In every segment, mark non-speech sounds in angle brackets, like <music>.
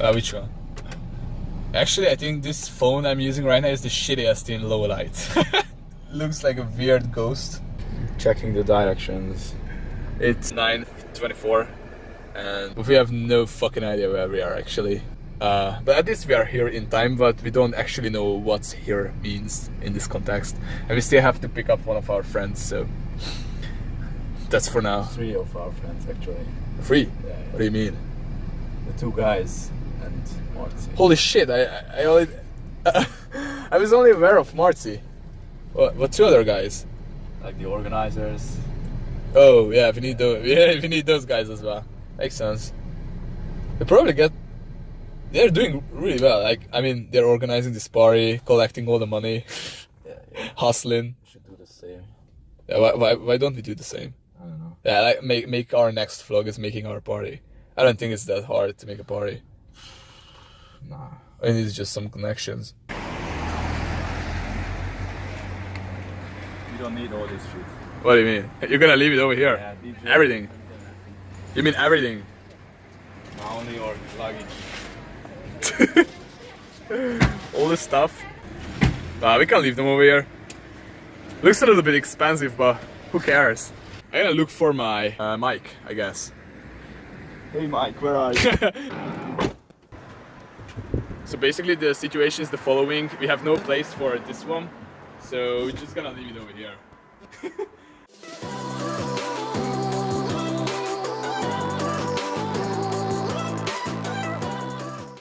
Uh, which one? Actually, I think this phone I'm using right now is the shittiest in low light. <laughs> Looks like a weird ghost. Checking the directions. It's 9.24 and we have no fucking idea where we are actually. Uh, but at least we are here in time, but we don't actually know what here means in this context. And we still have to pick up one of our friends, so that's for now. Three of our friends actually. Free? Yeah, What do you mean? The two guys and Marty. Holy shit, I, I, only... <laughs> I was only aware of Marty. What, what two other guys? Like the organizers. Oh yeah, we need those. <laughs> Yeah, we need those guys as well. Makes sense. They probably get. They're doing really well. Like I mean, they're organizing this party, collecting all the money, <laughs> Yeah, yeah. hustling. We should do the same. Yeah, why, why, why don't we do the same? I don't know. Yeah, like make make our next vlog is making our party. I don't think it's that hard to make a party. Nah. I need just some connections. You don't need all this shit. What do you mean? You're gonna leave it over here? Yeah, DJ. Everything. You mean everything? My only your luggage. <laughs> all this stuff. Nah, we can leave them over here. Looks a little bit expensive, but who cares? I'm gonna look for my uh, mic, I guess. Hey Mike, where are you? <laughs> Basically the situation is the following. We have no place for this one. So we're just gonna leave it over here.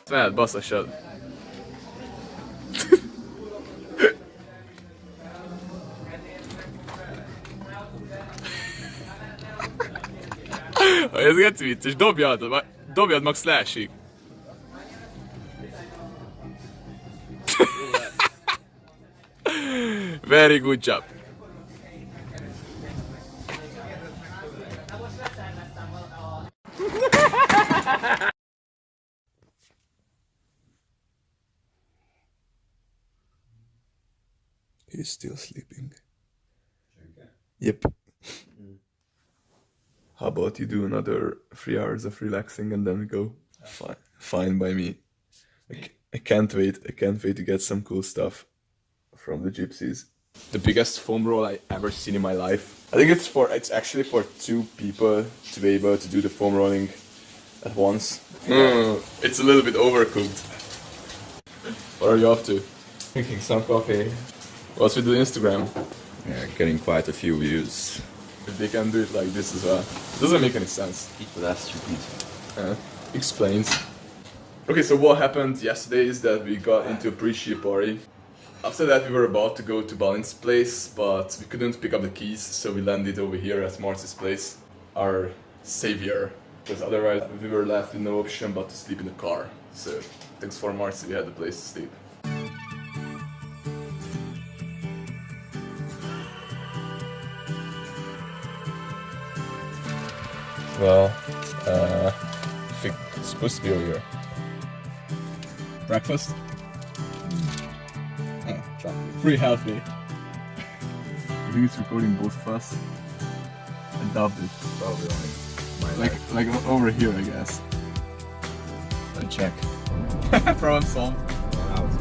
Snäll, bassa kör. Ez geci vicces, dobjad, dobjad max leesik. <laughs> Very good job. He's still sleeping. Yep. How about you do another three hours of relaxing and then we go? Fine, fine by me. I, c- I can't wait. I can't wait to get some cool stuff from the gypsies. The biggest foam roll I ever seen in my life. I think it's for it's actually for two people to be able to do the foam rolling at once. Mm, it's a little bit overcooked. What are you up to? Drinking some coffee. What's with the Instagram? Yeah, getting quite a few views. If they can do it like this as well. It Doesn't make any sense. People are stupid. Uh, explains. Okay, so what happened yesterday is that we got into a pre-ship party. After that we were about to go to Balin's place, but we couldn't pick up the keys, so we landed over here at Marcy's place. Our savior. Because otherwise we were left with no option but to sleep in the car. So thanks for Marcy, we had a place to sleep. Well, uh, I think it's supposed to be over here. Breakfast? Oh, chocolate. Pretty healthy. I think it's recording both of us. I dubbed it. Probably only my Like, like over here, I guess. Let check. <laughs> Problem solved.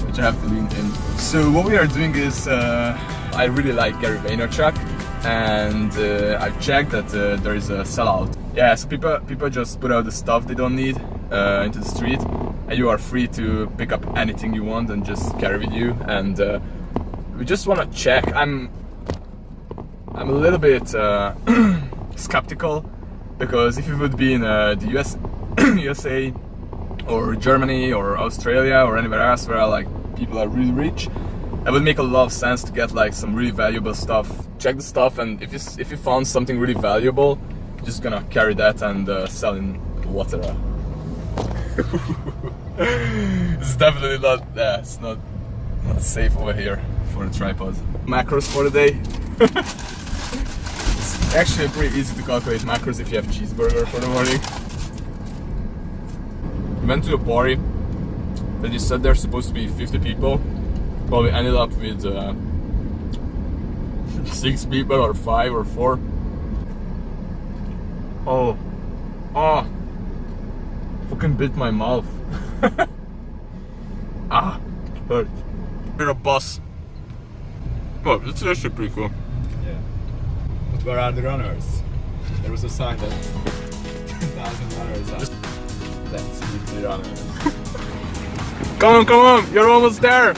Which I have to lean in. So what we are doing is, uh, I really like Gary Vaynerchuk, and uh, I checked that uh, there is a sellout. Yeah, so people people just put out the stuff they don't need uh, into the street, and you are free to pick up anything you want and just carry with you. And uh, we just want to check. I'm I'm a little bit uh, <clears throat> skeptical because if you would be in uh, the US, <clears throat> USA or Germany or Australia or anywhere else where like people are really rich, that would make a lot of sense to get like some really valuable stuff. Check the stuff, and if you if you found something really valuable, just gonna carry that and uh, sell in Vatera. <laughs> it's definitely not. Yeah, it's not not safe over here for the tripod. Macros for the day. it's actually pretty easy to calculate macros if you have cheeseburger for the morning. We went to a party that you said there's supposed to be 50 people, but we ended up with uh, <laughs> six people or five or four. Oh, oh, fucking bit my mouth. <laughs> ah, hurt. You're a bus. Oh, that's actually pretty cool. Yeah. But where are the runners? There was a sign that 10,000 runners are. Let's meet the runners. <laughs> Come on, come on, you're almost there.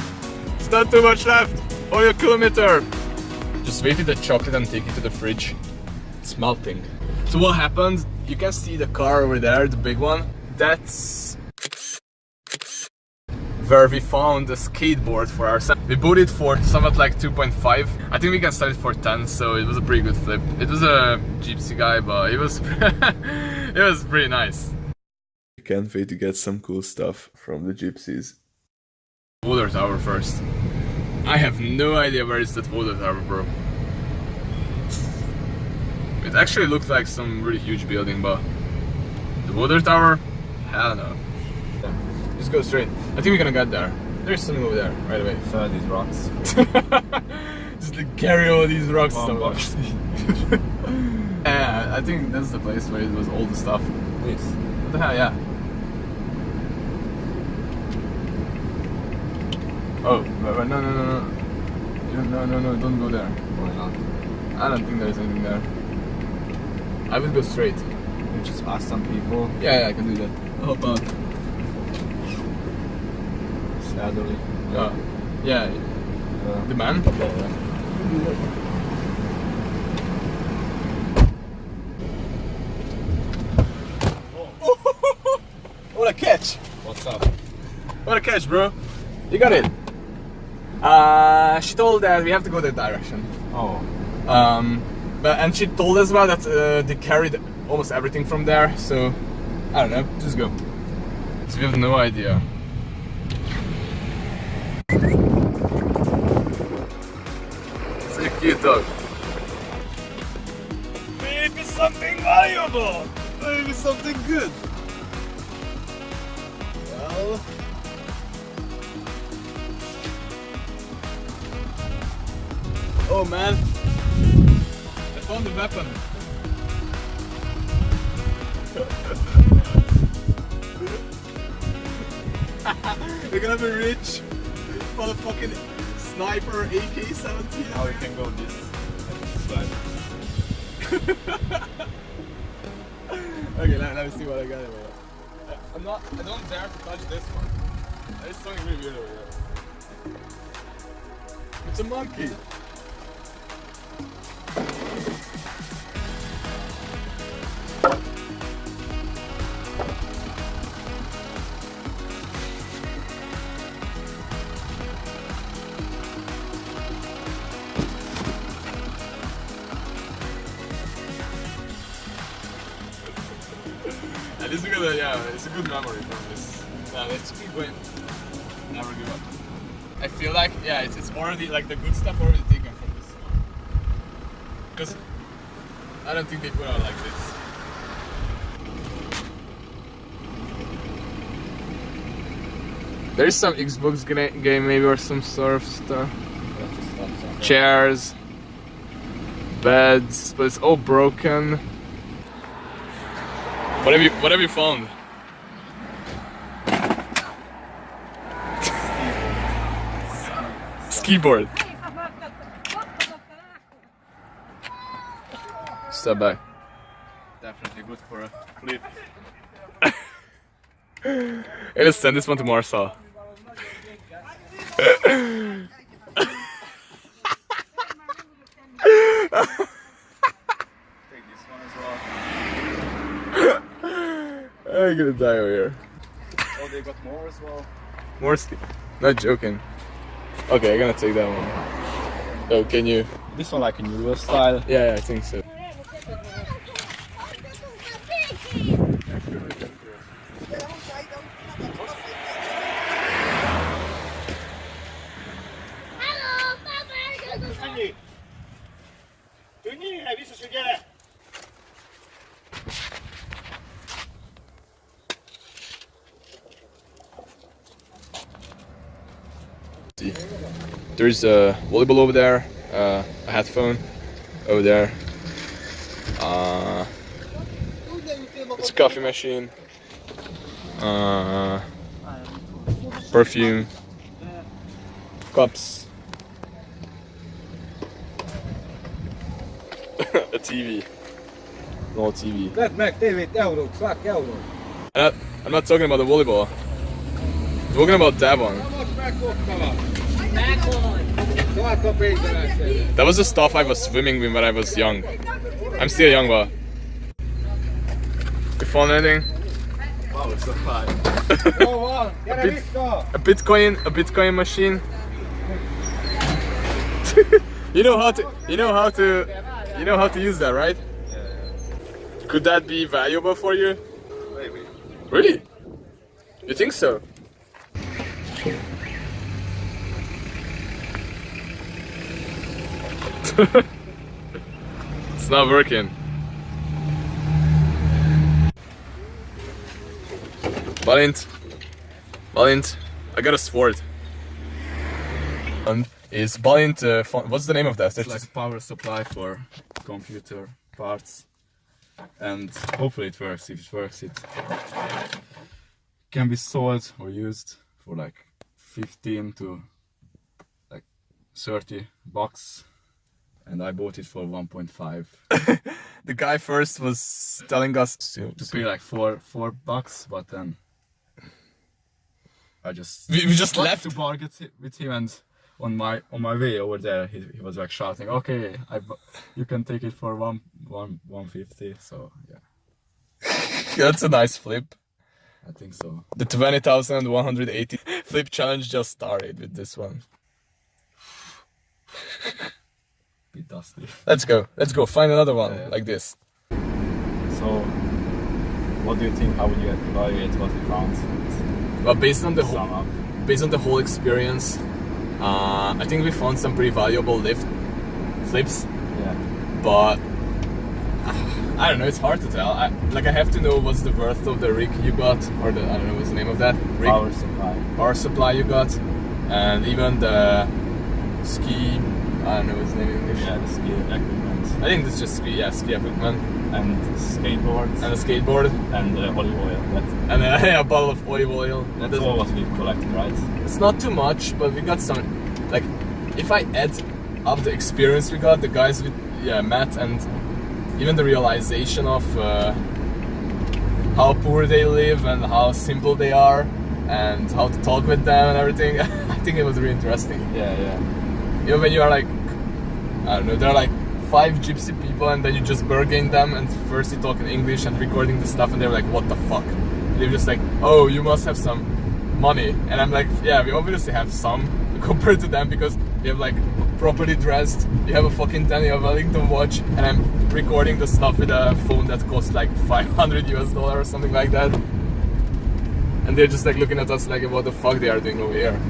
It's not too much left. Only a kilometer. Just wait with the chocolate and take it to the fridge. It's melting. So what happened? You can see the car over there, the big one. That's where we found a skateboard for ourselves. We bought it for somewhat like 2.5. I think we can sell it for 10, so it was a pretty good flip. It was a gypsy guy, but it was <laughs> it was pretty nice. Can't wait to get some cool stuff from the gypsies. Water tower first. I have no idea where is that water tower, bro. It actually looked like some really huge building, but the water tower, hell no. Just go straight. I think we're gonna get there. There's something over there, right away. So these rocks. <laughs> Just like carry all these rocks somewhere. <laughs> yeah, I think that's the place where it was all the stuff. This. What the hell, yeah. Oh, but, but no, no, no, no. No, no, no, don't go there. Why not? I don't think there's anything there. I will go straight. We just ask some people. Yeah, yeah, I can do that. Oh, How about? Elderly. Uh, yeah, Uh, the man? <laughs> what a catch! what's up? What a catch, bro! You got it. Uh, she told that we have to go that direction. Oh. Um, but and she told as well that uh, they carried almost everything from there. So I don't know, just go. So we have no idea. It's dog. Maybe something valuable. Maybe something good. Well. Oh man, I found the weapon. <laughs> We're gonna be rich for the fucking sniper AK-17. Now we can go this. side. <laughs> Okay, let, let me see what I got over here. I- I'm not. I don't dare to touch this one. There's something really weird over here. It's a monkey. Yeah, let's keep going. Never give up. I feel like, yeah, it's, it's already, like, the good stuff already taken from this one. Because I don't think they put out like this. There's some Xbox game maybe or some sort of stuff. Chairs, beds, but it's all broken. What have you What have you found? Skiboard. Step back. Definitely good for a flip. <laughs> Let's send this one to Marcel. Take this one as well. I'm gonna die over here. Oh, they got more as well. More. Not joking. Okay, I'm gonna take that one. Oh, can you? This one like in Euro style. Yeah, yeah, I think so. There's a volleyball over there, uh, a headphone over there. Uh, it's a coffee machine. uh, perfume, cups, <laughs> a TV. No TV. Vedd meg tévét, eurót, szák eurót. I'm not, I'm not talking about the volleyball. I'm talking about that one. Most megkoptalak. Szák a pénzemet. That was the stuff I was swimming with when I was young. I'm still young, but. You found anything? Power supply. Jó van, gyere Bit- A Bitcoin, a Bitcoin machine. <laughs> you know how to, you know how to, you know how to use that, right? Could that be valuable for you? Maybe. Really? You think so? <laughs> it's not working. Valint, Valint, I got a sword. And is Valint? Uh, what's the name of that? It's like power supply for computer parts. And hopefully it works. If it works, it can be sold or used for like 15 to like 30 bucks. And I bought it for 1.5 <laughs> the guy first was telling us to, to pay like four four bucks, but then I just We, we just left. to bargain with him and on my on my way over there he, he was like shouting okay I, you can take it for one one one fifty so yeah <laughs> That's a nice flip. I think so The 20,180 <laughs> flip challenge just started with this one. Dusty Let's go. Let's go. Find another one Yeah. like this. So, what do you think? How would you evaluate what we found? But based on the whole, based on the whole experience, uh, I think we found some pretty valuable lift flips. Yeah. But uh, I don't know. It's hard to tell. I, like I have to know what's the worth of the rig you got, or the I don't know what's the name of that rig Power supply. power supply you got, and even the ski. I don't know what's the name in English. Yeah, the ski equipment. I think it's just ski, yeah, ski equipment And skateboards. and a skateboard and uh, olive oil. <laughs> And a, a bottle of olive oil. that's all what we've collected, right? It's not too much, but we got some. Like, if I add up the experience we got, the guys with yeah Matt and even the realization of uh, how poor they live and how simple they are and how to talk with them and everything, <laughs> I think it was really interesting. Yeah, yeah. You know, when you are like, I don't know, there are like five gypsy people and then you just bargain them and first you talk in English and recording the stuff and they're like, what the fuck? They're just like, oh, you must have some money. And I'm like, yeah, we obviously have some <laughs> compared to them because we have like properly dressed, you have a fucking Daniel Wellington watch and I'm recording the stuff with a phone that costs like 500 US dollar or something like that. And they're just like looking at us like, what the fuck they are doing over here.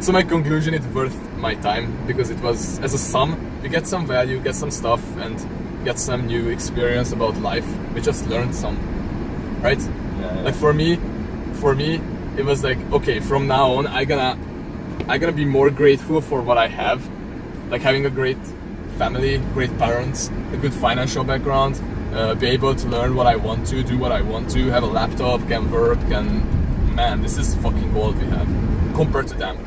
So my conclusion, it's worth my time because it was as a sum. You get some value, get some stuff, and get some new experience about life. We just learned some, right? Yeah, yeah. Like for me, for me, it was like okay, from now on, I gonna, I gonna be more grateful for what I have, like having a great family, great parents, a good financial background, uh, be able to learn what I want to, do what I want to, have a laptop, can work, and man, this is fucking gold we have compared to them.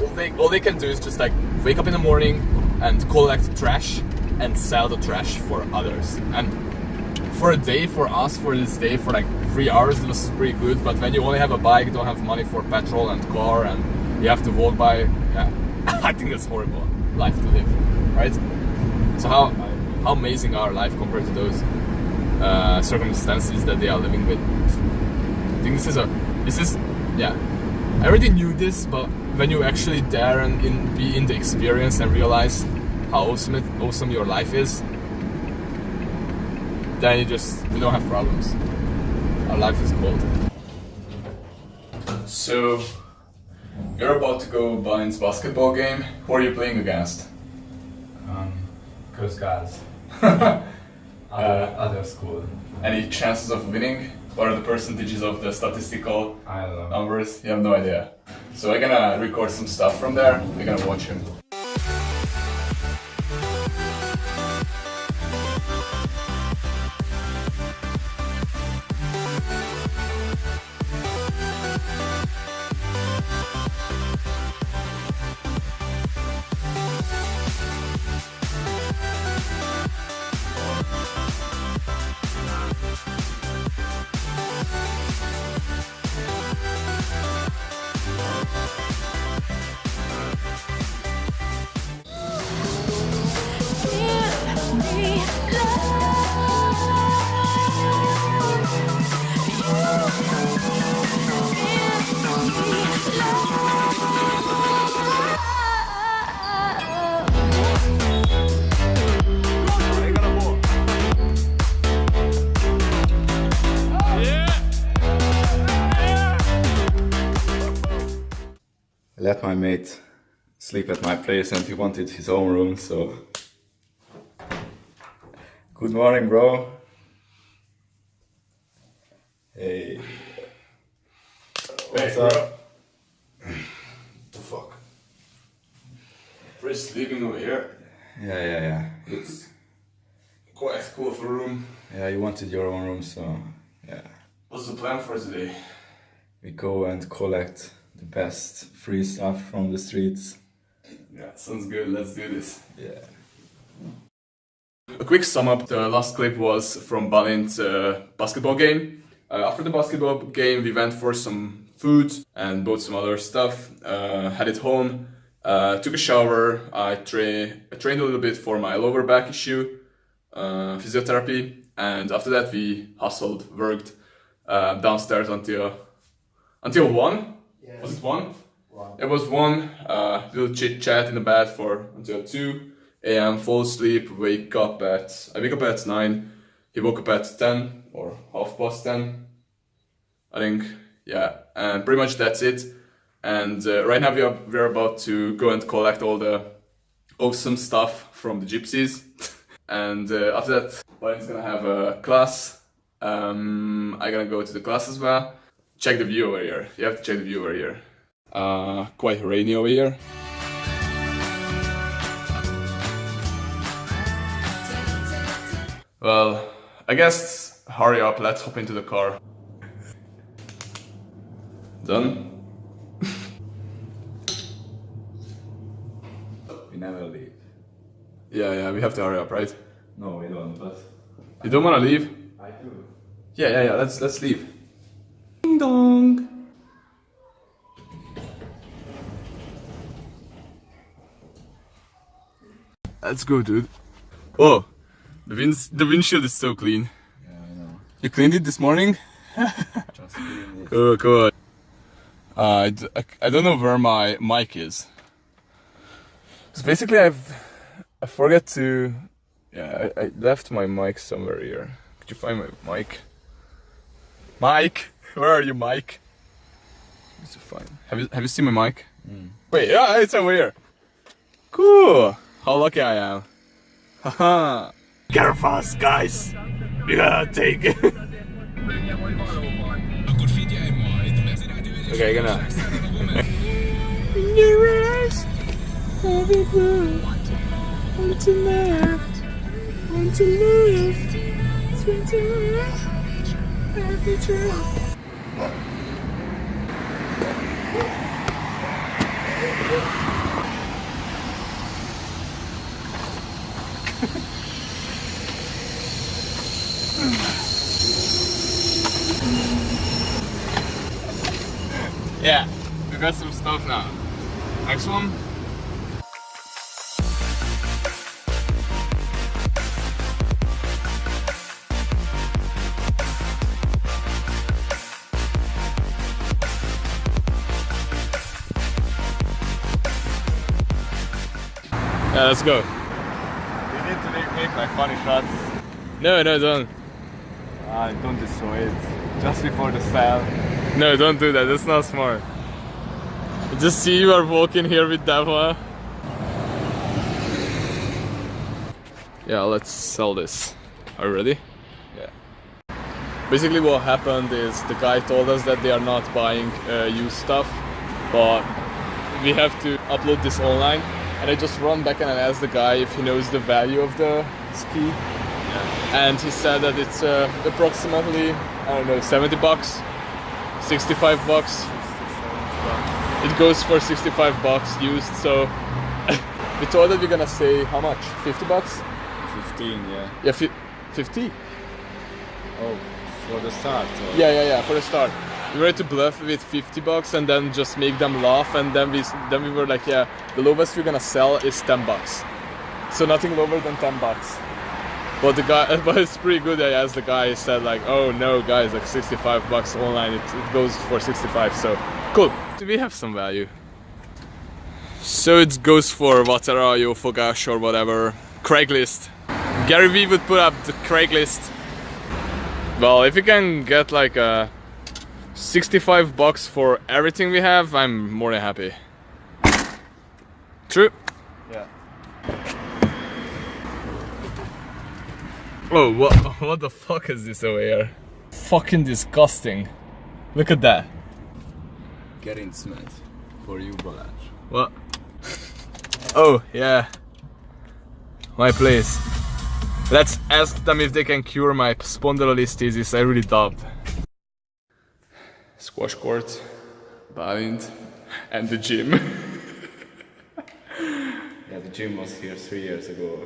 All they, all they can do is just like wake up in the morning and collect trash and sell the trash for others. And for a day, for us, for this day, for like three hours, it was pretty good. But when you only have a bike, don't have money for petrol and car, and you have to walk by, yeah, <laughs> I think that's horrible life to live, right? So how how amazing our life compared to those uh, circumstances that they are living with? I think this is a this is yeah. I already knew this, but when you actually dare and in, be in the experience and realize how awesome it, awesome your life is, then you just you don't have problems. Our life is gold. So you're about to go Balin's basketball game. Who are you playing against? Um, Coast Guards. <laughs> Uh, Other, other school. Any chances of winning? What are the percentages of the statistical I don't know. numbers? You have no idea. So we're gonna record some stuff from there. We're gonna watch him. My mate sleep at my place and he wanted his own room, so. Good morning, bro. Hey. What's up? The fuck? Chris sleeping over here. Yeah, yeah, yeah. It's quite cool of a room. Yeah, you wanted your own room, so yeah. What's the plan for today? We go and collect the best free stuff from the streets. Yeah, sounds good. Let's do this. Yeah. A quick sum up, the last clip was from Balint's uh, basketball game. Uh, after the basketball game, we went for some food and bought some other stuff, uh, headed home, uh, took a shower, I, tra- I trained a little bit for my lower back issue, uh, physiotherapy, and after that we hustled, worked uh, downstairs until until 1. Was it 1? It was 1, uh, little chit chat in the bed for until 2 a.m. fall asleep, wake up at I wake up at nine. He woke up at ten or half past ten, I think. Yeah, and pretty much that's it. And uh, right now we are we're about to go and collect all the awesome stuff from the gypsies. <laughs> and uh, after that, Brian's gonna have a class. Um, I'm gonna go to the class as well. Check the view over here. You have to check the view over here. Uh, quite rainy over here. Well, I guess hurry up, let's hop into the car. Done? <laughs> We never leave. Yeah, yeah, we have to hurry up, right? No, we don't, but You don't wanna leave? I do. Yeah, yeah, yeah, let's let's leave. Ding dong! Let's go, dude. Oh, the wind the windshield is so clean. Yeah, I know. You cleaned it this morning? <laughs> Just doing it. Cool, cool. Uh, I, d- I- I don't know where my mic is. So basically, I've I forgot to. Yeah, I, I left my mic somewhere here. Could you find my mic? Mike, where are you, Mike? It's fine. Have you have you seen my mic? Mm. Wait, yeah, it's over here. Cool. How lucky I am. Haha. Get fast, guys! We gotta take it. Okay, gonna. <laughs> Yeah, we got some stuff now. Next one. Yeah, let's go. We need to make, like funny shots. No, no, don't. Ah, don't destroy it. Just before the sale. No, don't do that. That's not smart. Just see you are walking here with Dava. Yeah, let's sell this. Are you ready? Yeah. Basically, what happened is the guy told us that they are not buying uh, used stuff, but we have to upload this online. And I just run back and I asked the guy if he knows the value of the ski. And he said that it's uh, approximately, I don't know, 70 bucks, 65 bucks. It goes for 65 bucks used, so <laughs> we told that we're gonna say how much? 50 bucks? 15, yeah. Yeah, fi- 50? Oh, for the start. or- Yeah, yeah, yeah, for the start. We were to bluff with 50 bucks and then just make them laugh and then we then we were like, yeah, the lowest we're gonna sell is 10 bucks. So nothing lower than 10 bucks. But the guy, <laughs> but it's pretty good. Asked the guy, said like, oh no, guys, like 65 bucks online, it, it goes for 65. So cool. Do we have some value? So it goes for Vatera, uh, Jófogás or whatever. Craigslist. Gary Vee would put up the Craigslist. Well, if you can get like a 65 bucks for everything we have, I'm more than happy. True. Yeah. Oh, what, <laughs> what the fuck is this over here? Fucking disgusting. Look at that. Getting cement for you, Balázs. What? Oh, yeah. My place. Let's ask them if they can cure my spondylolisthesis. I really doubt. Squash court, Balint, and the gym. <laughs> Yeah, the gym was here three years ago.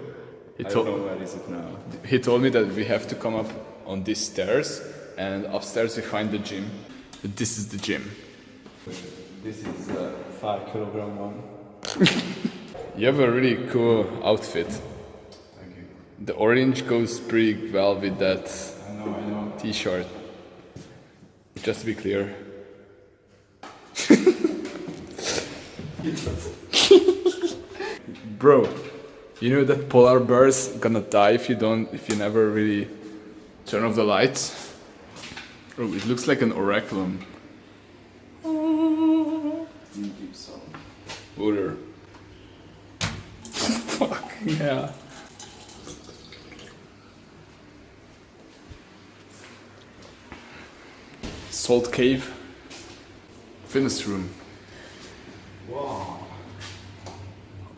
He I don't know where is it now. He told me that we have to come up on these stairs, and upstairs we find the gym. This is the gym. This is a five kilogram one. <laughs> You have a really cool outfit. Thank you. The orange goes pretty well with that I know, I know. t-shirt. Just to be clear. <laughs> Bro, you know that polar bears gonna die if you don't if you never really turn off the lights? Bro, it looks like an oraculum. Water. <laughs> Fuck yeah. Salt cave. Fitness room. Wow.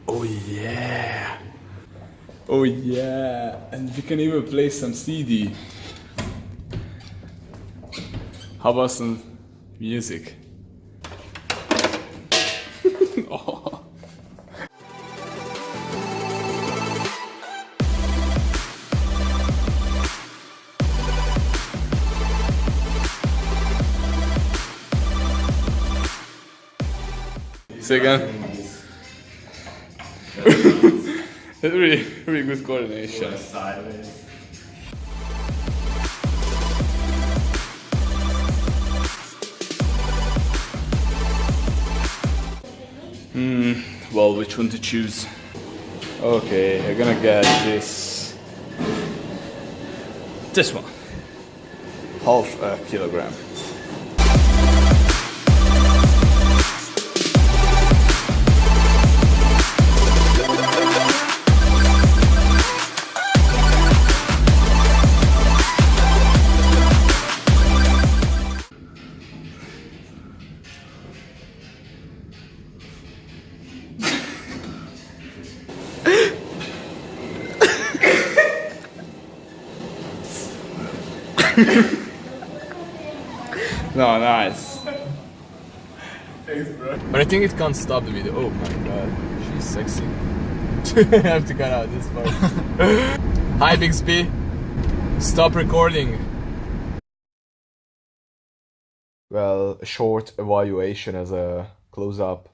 Oh yeah. Oh yeah. And we can even play some CD. How about some music? Say again. <laughs> really, really good coordination. Hmm, Well, which one to choose? Okay, I'm gonna get this. This one. Half a kilogram. No. Thanks, bro. But I think it can't stop the video. Oh my god, she's sexy. <laughs> I have to cut out this part. <laughs> Hi, Bixby. Stop recording. Well, a short evaluation as a close up.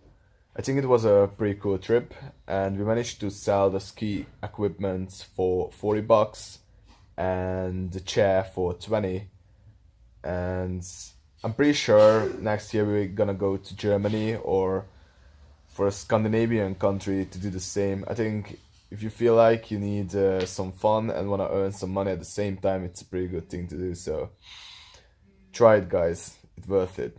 I think it was a pretty cool trip, and we managed to sell the ski equipment for 40 bucks and the chair for 20. And I'm pretty sure next year we're gonna go to Germany or for a Scandinavian country to do the same. I think if you feel like you need uh, some fun and want to earn some money at the same time, it's a pretty good thing to do. So try it, guys. It's worth it.